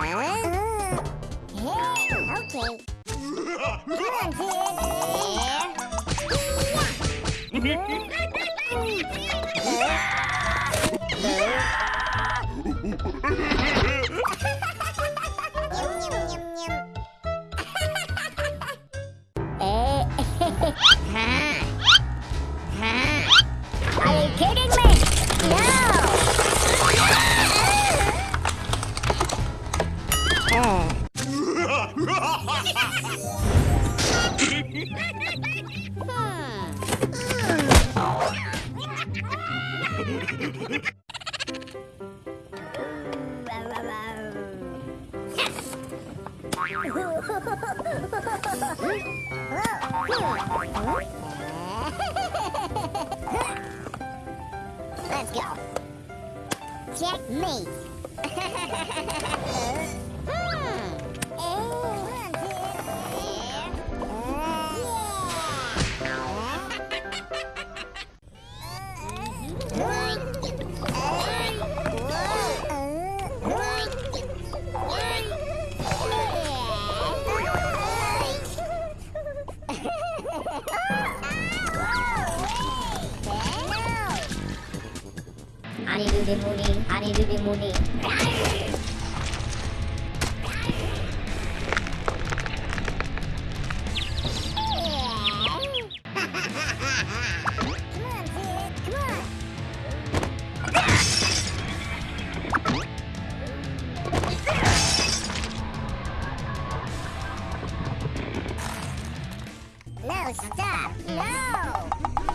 Okay. Come on. Yeah. Let's go. Checkmate. Honey do the moody, honey do the on. No, stop. No.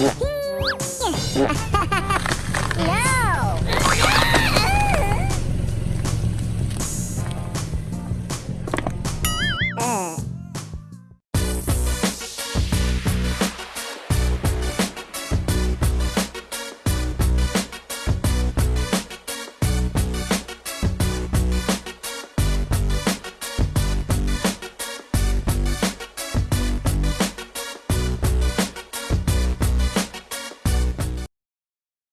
Yeah. No! Mm.